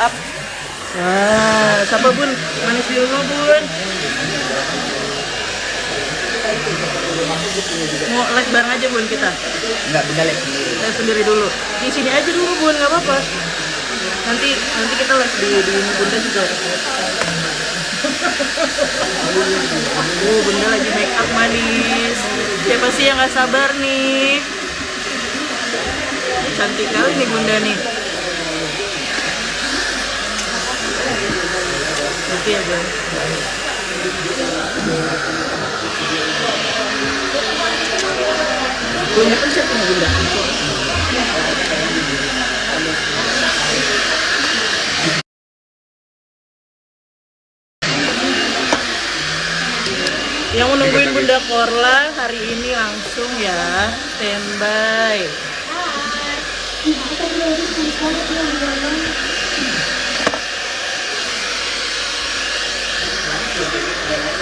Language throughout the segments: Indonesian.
up. Nah, siapa bun? Manis di rumah bun. Mau live bareng aja bun kita. Enggak bunda lihat sendiri. Sendiri dulu. Di sini aja dulu bun, nggak apa-apa. Nanti nanti kita live di di bunda juga. Uh, bunda lagi make up manis. Siapa sih yang nggak sabar nih? Cantik kali nih bunda nih. Ya. Bunda kan nih bunda? Yang mau nungguin Bunda Korla hari ini langsung ya standby.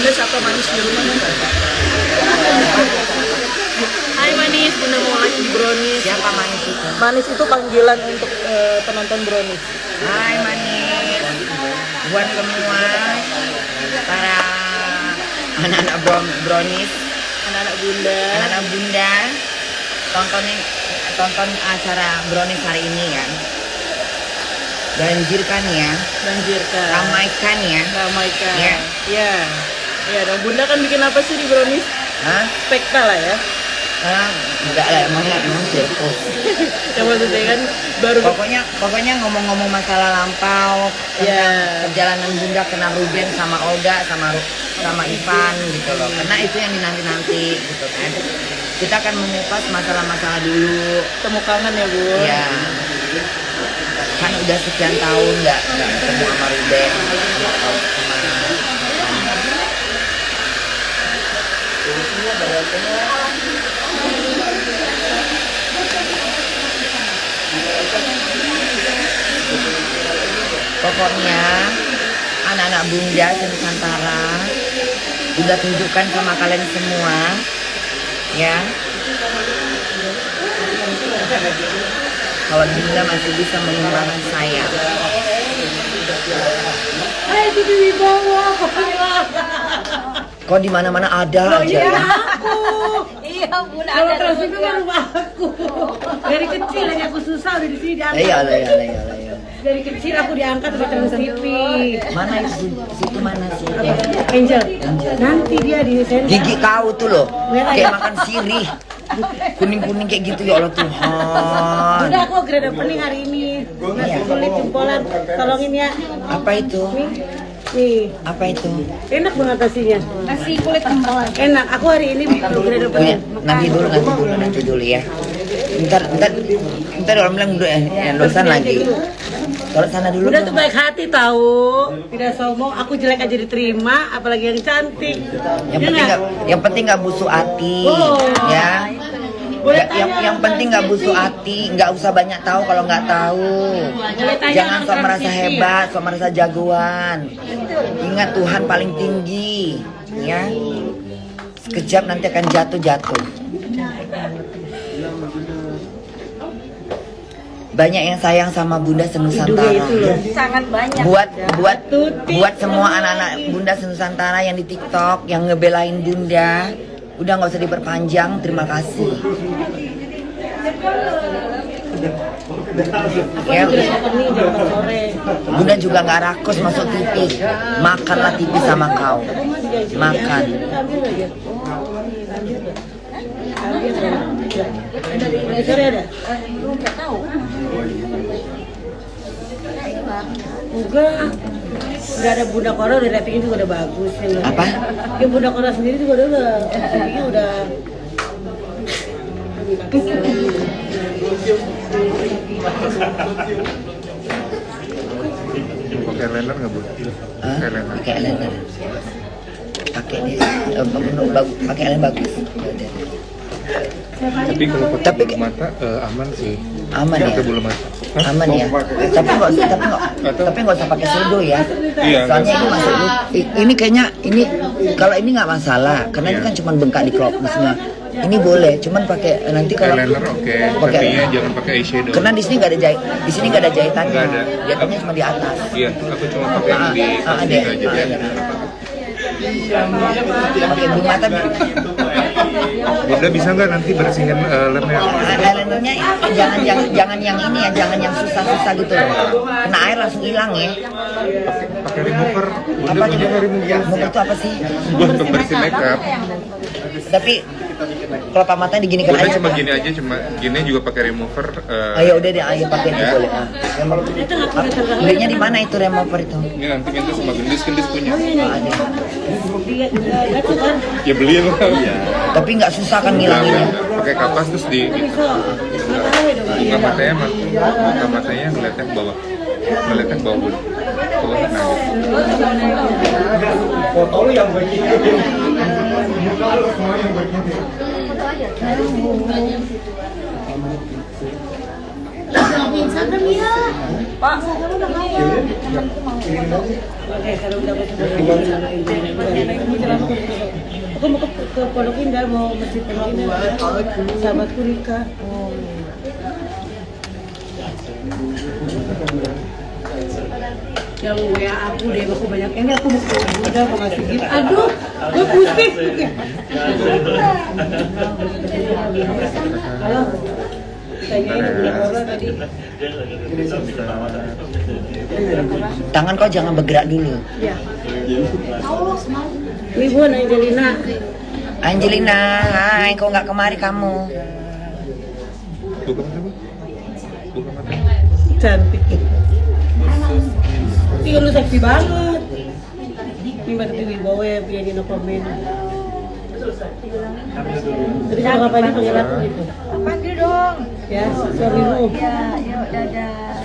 manis di rumah? Hai manis, Bunda mau di Brownies. Siapa manis itu? Manis itu panggilan untuk eh, penonton Brownies. Hai manis. Buat semua para anak-anak bro- brownies, Anak-anak Bunda. anak-anak bunda, tontonin tonton acara brownies hari ini ya. Banjirkan ya, Banjirkan. ramaikan ya. Ramaikan. Ya. Ya. Ya, dong Bunda kan bikin apa sih di Brownies? Hah? Spekta lah ya. Ah, enggak lah, emang emang sirkus. Yang maksudnya kan baru Pokoknya pokoknya ngomong-ngomong masalah lampau, tentang Ya. perjalanan Bunda kenal Ruben sama Olga sama sama Ivan gitu loh. Karena itu yang dinanti-nanti gitu kan. Kita akan mengupas masalah-masalah dulu. temu kangen ya, Bun. Ya. Kan udah sekian tahun nggak ketemu sama Ruben Pokoknya anak-anak Bunda Nusantara Bunda tunjukkan sama kalian semua ya kalau Bunda masih bisa mengembangkan saya Hai itu di bawah. Kok di mana-mana ada aja ya Iya, Bun Kalau ada terus itu kan rumah aku. Dari kecil aja aku susah udah di sini Eh, diangkat. iya iya iya iya. Dari kecil aku diangkat di Trans TV. mana itu situ mana sih Angel, nanti dia di sini. gigi kau tuh loh kayak makan sirih kuning-kuning kayak gitu ya Allah Tuhan Udah aku grade opening hari ini. Nasi kulit jempolan. Tolongin ya. apa itu Nih, apa itu enak banget nasinya. Nasi kulit kembalan. Enak. Aku hari ini grade punya opening. nanti dulu nanti dulu nanti dulu ya ntar ntar ntar orang bilang dulu ya ya dosan lagi kalau sana dulu Udah tuh baik hati tahu, tidak sombong. Aku jelek aja diterima, apalagi yang cantik. yang Ya penting nggak? nggak yang penting nggak busuk hati Oh. ya Boleh Ya, yang yang penting nggak busuk hati nggak usah banyak tahu kalau nggak tahu. Tanya jangan sok merasa hebat sok merasa jagoan. Ingat Tuhan paling tinggi ya. Sekejap nanti akan jatuh jatuh. Banyak yang sayang sama Bunda Senusantara. Sangat banyak. Buat buat buat semua anak-anak Bunda Senusantara yang di TikTok yang ngebelain Bunda, udah nggak usah diperpanjang. Terima kasih. Ya, Terus opening jam 4 sore. Bunda juga nggak rakus masuk TV. Makanlah TV sama kau. Makan. Sore ada? Enggak tahu. Enggak. Udah ada Bunda Kora, udah ratingnya juga udah bagus. Yang Apa? Yang Bunda Kora sendiri juga udah udah ratingnya udah Pakai liner nggak bu? Pakai liner. Pakai eyeliner. Pakai dia. eh, bagus. Pakai eyeliner bagus. Tapi kalau pakai Tapi- bulu mata eh, aman sih. Aman ya? Pakai bulu mata. Hah? aman ya tapi nggak usah tapi nggak tapi nggak usah pakai sudo ya Iya, soalnya ini masuk ini kayaknya ini kalau ini nggak masalah karena ini kan cuma bengkak di crop maksudnya ini boleh cuman pakai nanti kalau Eyeliner oke, pakai tapi jangan pakai eyeshadow. karena di sini nggak ada jahit di sini nggak ada jahitannya Nggak ada. jahitannya cuma di atas Iya, aku cuma pakai yang di Ah, ah, aja Ah, ada. pakai bulu mata Bunda bisa nggak nanti bersihin eh, lemnya? eyelinernya jangan jangan jangan yang ini ya jangan yang susah-susah gitu loh kena air langsung hilang ya Pakai remover. Bunda apa punya nggak remover? remover itu apa sih Buat pembersih makeup. tapi kelopak matanya diginikan Bunda aja cuma gini aja, cuma gini juga pakai remover. eh, Ayo udah deh, ayo pakai itu Ya. boleh. Ah. Ah, Belinya di mana itu remover itu? Ini nanti minta sama gendis-gendis punya. Ah, ada. dia dia tuh kan Ya beliin lah. Iya. Tapi nggak susah kan ngilanginnya. Pakai kapas terus di, buka matanya buka matanya ngeliatnya ke bawah ngeliatnya ke bawah bun tuh nah gitu. Oke, kalau udah Aku mau ke, mau masjid Pondok Indah. Rika. Yang WA aku deh, aku banyak ini aku mau ke udah mau ngasih gift. Aduh, gue pusing. Halo. Tangan kau jangan bergerak dulu. Ya. Ini Bun Angelina. Angelina, hai, kau nggak kemari kamu? buka mata bu buka mata Cantik. Iya lu seksi banget. Ini Mbak Titi Wibowo ya, punya Dino komen. Tadi juga ngapain panggil aku gitu? Panggil dong. Ya, suamimu. Ya, yuk dadah.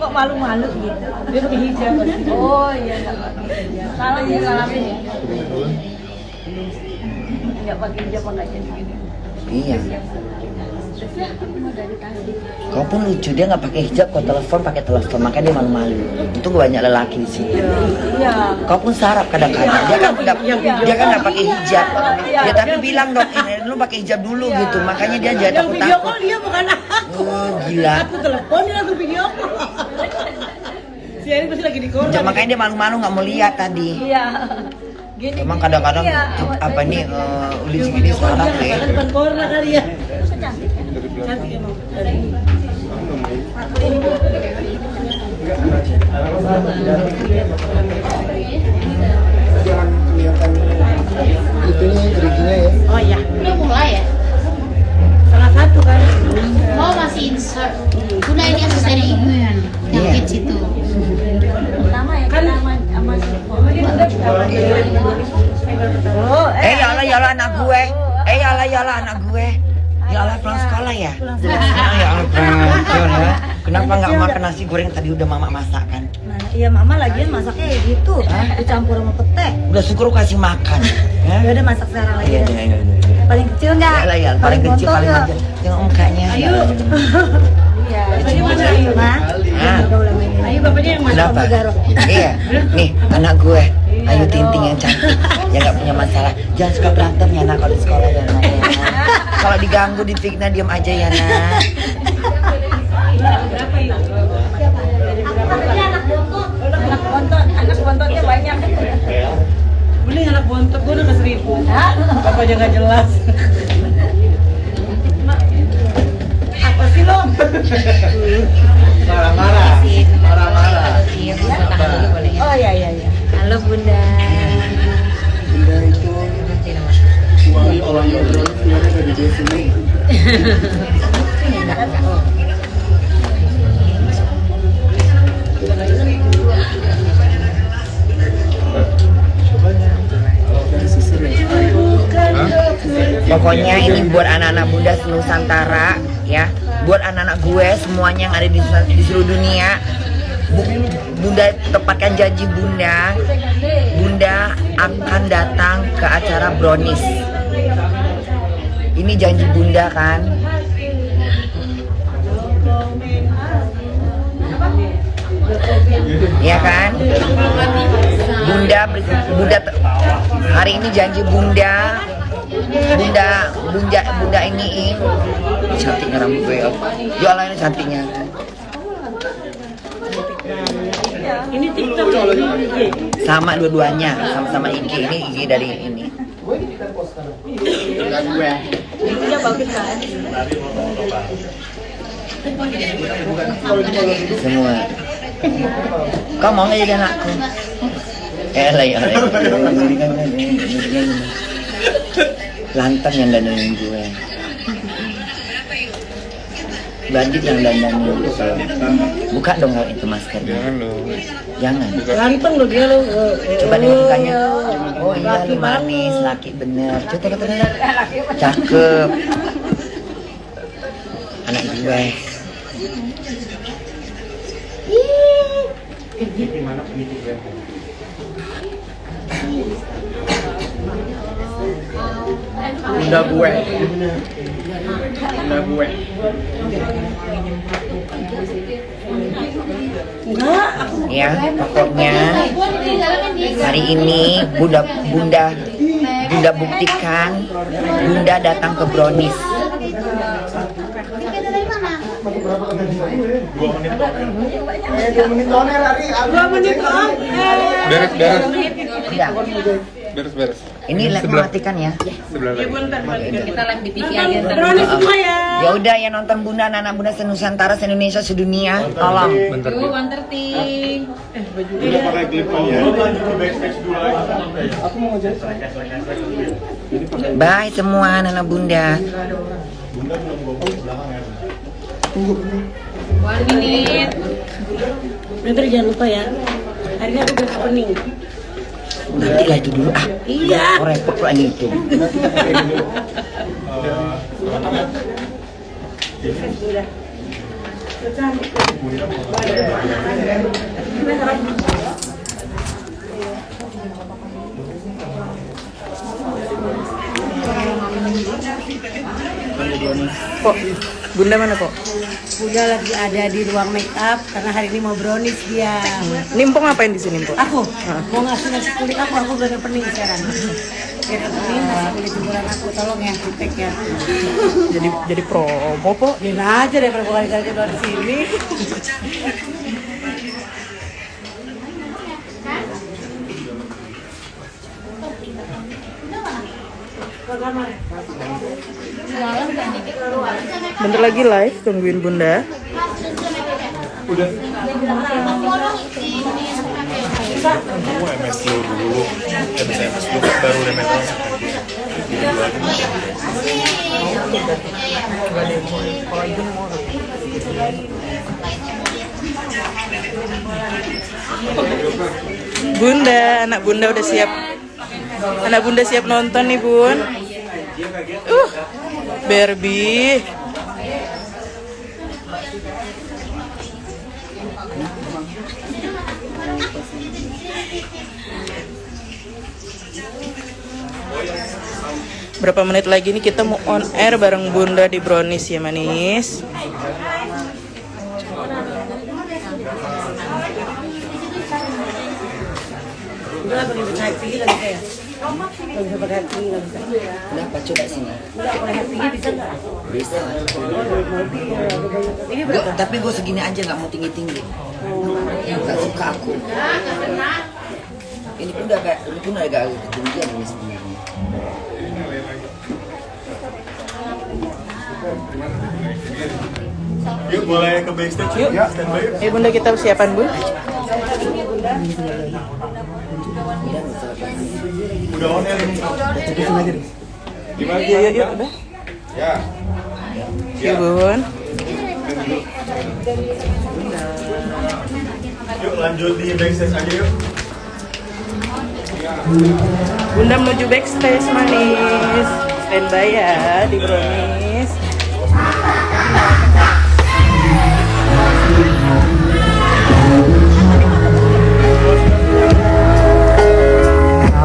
Kok malu-malu gitu? Dia pakai hijab. Oh iya enggak pakai hijab. Salam ya salamin ya. Enggak pakai hijab enggak jadi gini. Iya. Ya, tadi. Kau pun lucu dia nggak pakai hijab, kau telepon pakai telepon, makanya dia malu-malu. Itu banyak lelaki di sini. Iya. Kau pun sarap kadang-kadang. Dia kan nggak dia kan nggak pakai hijab. Ya tapi bilang dong, ini lu pakai hijab dulu gitu. Makanya dia jangan Yang video takut-takut. call dia bukan aku. Oh, gila. Aku telepon dia langsung video call. Si Erin pasti lagi di koran. Ya, makanya dia malu-malu nggak mau lihat tadi. Iya. Gini. Emang kadang-kadang Iya, apa nih uh, ulis gini sarap ya. Depan koran kali ya. Cantik. Cantik emang. itunya geriginya ya Oh iya. Udah mulai ya? Salah satu kan. Oh masih insert. Udah ini asisten ibu ya, yang Iya. kids itu. Pertama ya kita sama si Oh, Eh ya Allah ya Allah anak gue. Eh ya Allah ya Allah anak gue. Ya Allah pulang sekolah ya. Ya Allah ya. Kenapa nggak makan nasi goreng tadi udah mama masak kan? Mana? Iya mama lagian masaknya ya gitu, dicampur sama pete. Udah syukur kasih makan. Ya. Ya udah masak sekarang lagi. Iya ya. iya iya. iya. Paling kecil enggak? Ya lah ya, paling kecil bontot paling nggak? manja. Tengok mukanya. Ayo. Iya. Bapaknya mana? Ayo bapaknya yang mana? Kenapa? Iya, nih anak gue. Ayu Tinting yang cantik, yang nggak punya masalah. Jangan suka berantem ya nak kalau di sekolah ya. Kalau diganggu, difitnah diam aja ya nak. Berapa yuk? Anak bontot, anak bontotnya banyak. Mending anak bontot gue udah ke seribu. Bapaknya nggak jelas. Apa sih lo? Marah-marah. Marah-marah. Oh iya iya iya. Halo Bunda. Bunda itu suami orang yang Pokoknya ini buat anak-anak Bunda Nusantara ya, buat anak-anak gue semuanya yang ada di, di seluruh dunia. Bu- Bunda tepatkan janji Bunda, Bunda akan datang ke acara Brownies. Ini janji Bunda kan? Ya kan? Bunda Bunda hari ini janji Bunda. Bunda Bunda Bunda iniin cantiknya rambut gue ya Allah ini cantiknya. Ini TikTok ya, ini sama dua-duanya sama-sama IG. Ini IG dari ini Ininya bagus kan? semua. Kau mau jadi anakku? Eh lah ya lantang yang dandanin gue Bandit yang dandanin gue buka dong kalau itu maskernya. Jangan loh. jangan. Ganteng lo dia lo. eh, eh, coba nih mukanya oh iya laki lu manis laki bener. Coba kata lihat cakep. Anak gue Bunda gue. Gue. Enggak, ya pokoknya hari ini bunda bunda bunda buktikan bunda datang ke Brownies dua menit doang. Beres, beres. Udah. Beres, beres. Ini lihat Sebelah. mematikan ya Sebelah lagi. Kita live di TV aja. Brownies semua ya. ya udah ya nonton bunda anak-anak bunda senusantara se Indonesia sedunia tolong Bentar. Yuk, one thirty. Udah pakai clip-on ya. bye semua anak-anak bunda One minute. Nanti jangan lupa ya. Hari ini aku udah opening. Nanti lah itu dulu ah Iya. oh repot ini itu Kok? Bunda mana kok? Udah lagi ada di ruang make up karena hari ini mau brownies dia. Nimpong ngapain di sini, Mpok? Aku mau ngasih nasi kulit aku, aku udah opening sekarang. Biar opening nasi kulit jemuran aku, tolong ya, feedback ya. Jadi jadi promo, Pok. Biarin aja deh kalau kali keluar sini. Bentar lagi live, tungguin Bunda. Kamu MS dulu baru. Bunda, anak Bunda udah siap. Anak Bunda siap nonton nih, Bun. Uh, Barbie. Berapa menit lagi nih kita mau on air bareng Bunda di Brownies ya manis. Udah lagi naik tinggi lagi kayak. Nggak bisa pakai hati, nggak bisa. Kenapa coba sini? Nggak pakai hatinya bisa nggak? Bisa. Ini tapi gue segini aja nggak mau tinggi tinggi. Nggak suka aku. Ini pun udah agak, ini pun agak ketinggian ini sebenarnya. Yuk boleh ke backstage yuk. Ya, standby yuk. Bunda kita persiapan bun. Udah on air ini. Tutusin aja deh. Gimana? Yuk yuk yuk udah. Ya. Yuk bun. Yuk lanjut di backstage aja yuk. Bunda menuju backstage manis. Standby ya di brownies.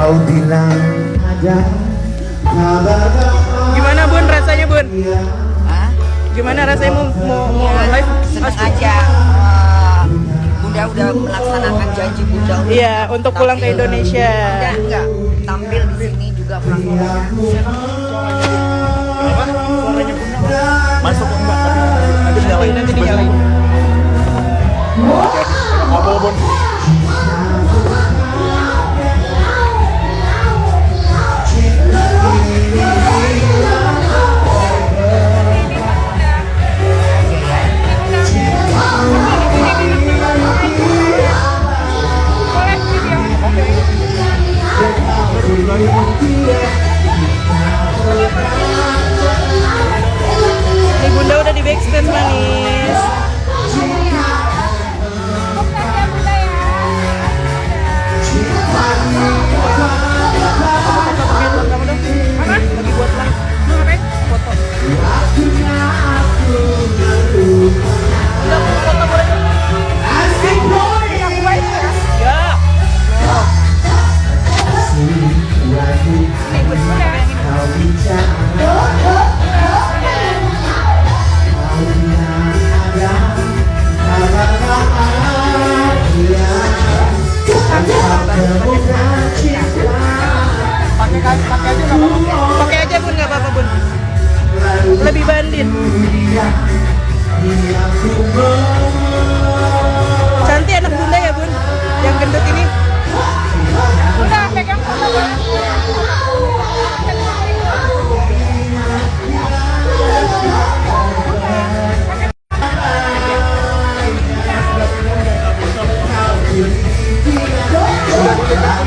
Kau bilang ada kabar Gimana bun rasanya bun? Hah? Gimana rasanya mau mau, mau live? Senang aja. Bunda udah melaksanakan janji Bunda untuk Iya, untuk pulang ke. Indonesia. Enggak, enggak. Tampil di sini juga pulang ke Indonesia. Backstage manis. Pakai aja bun nggak apa-apa bun. Lebih bandit. Cantik anak bunda ya bun. Yang gendut ini. Udah pegang Lanjut